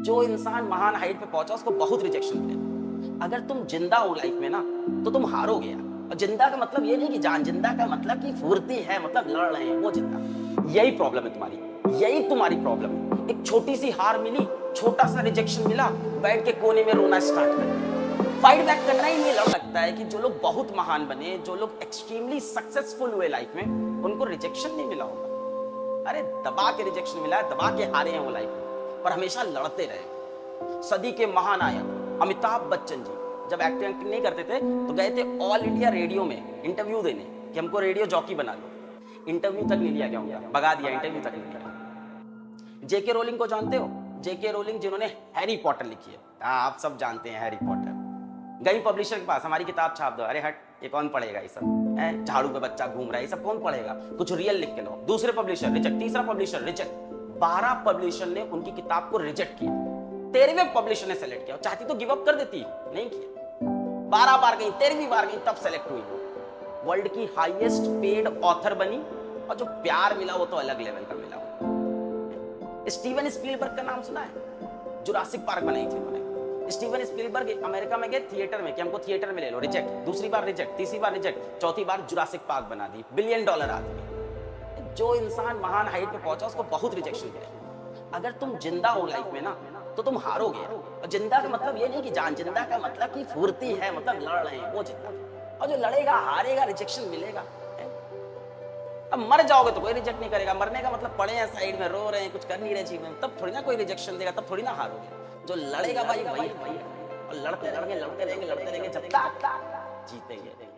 जो इंसान महान हाइट पे पहुँचा, उसको बहुत रिजेक्शन मिले। अगर तुम ज़िंदा हो लाइफ में ना तो तुम हारोगे और ज़िंदा का मतलब ये नहीं कि जान, ज़िंदा का मतलब कि फुर्ती है मतलब लड़ रहे हैं, वो ज़िंदा। यही प्रॉब्लम है तुम्हारी, यही तुम्हारी प्रॉब्लम है। एक छोटी सी हार मिली, छोटा सा रिजेक्शन मिला, बैठ के कोने में रोना स्टार्ट कर फाइट बैक करना ही नहीं लड़ लगता है कि जो लोग बहुत महान बने, जो लोग एक्सट्रीमली सक्सेसफुल हुए लाइफ में, उनको रिजेक्शन नहीं मिला होगा। अरे, दबा के रिजेक्शन मिला है, दबा के हारे हैं वो लाइफ में। पर हमेशा लड़ते रहे। सदी के महानायक अमिताभ बच्चन जी जब एक्टिंग नहीं करते थे तो गए थे ऑल इंडिया रेडियो में इंटरव्यू देने कि हमको रेडियो जॉकी बना लो इंटरव्यू तक नहीं लिया गया उनका, भगा दिया इंटरव्यू तक नहीं लिया जेके रोलिंग को जानते हो? जेके रोलिंग जिन्होंने हैरी पॉटर लिखी है। हाँ आप सब जानते हैं हैरी पॉटर गई पब्लिशर के पास, हमारी किताब छाप दो। अरे हट, ये कौन पढ़ेगा ये सब? झाड़ू पे बच्चा घूम रहा है, ये सब कौन पढ़ेगा? कुछ रियल लिख के लो दूसरे पब्लिशर रिजेक्ट तीसरा पब्लिशर रिजेक्ट बारह पब्लिशर ने उनकी किताब को रिजेक्ट किया। तेरहवें पब्लिशर ने सेलेक्ट किया चाहती तो गिव अप कर देती, नहीं किया। बारह बार गई, तेरहवीं बार गई, तब सेलेक्ट हुई। वर्ल्ड की हाईएस्ट पेड ऑथर बनी और जो प्यार मिला वो तो अलग लेवल का मिला। स्टीवन स्पीलबर्ग का नाम सुना है? जुरासिक पार्क बनाई थी उन्होंने। स्टीवन स्पीलबर्ग अमेरिका में गए थिएटर में कि हमको थिएटर में ले लो रिजेक्ट दूसरी बार रिजेक्ट तीसरी बार रिजेक्ट चौथी बार जुरासिक पार्क बना दी बिलियन डॉलर आदमी। जो इंसान महान हाइट पे पहुँचा, उसको बहुत रिजेक्शन मिले। अगर तुम ज़िंदा हो लाइफ में ना तो तुम हारोगे। और ज़िंदा का मतलब ये नहीं कि जान, ज़िंदा का मतलब कि फुर्ती है मतलब लड़ रहे हैं, वो ज़िंदा। और जो लड़ेगा, हारेगा रिजेक्शन मिलेगा अब मर जाओगे तो कोई रिजेक्ट नहीं करेगा। मरने का मतलब पड़े हैं साइड में रो रहे हैं, कुछ कर नहीं रहे जीवन तब थोड़ी ना कोई रिजेक्शन देगा, तब थोड़ी ना हारोगे। जो लड़ेगा भाई वही। और लड़ते रहेंगे लड़ते रहेंगे लड़ते रहेंगे, जब तक जीतेंगे।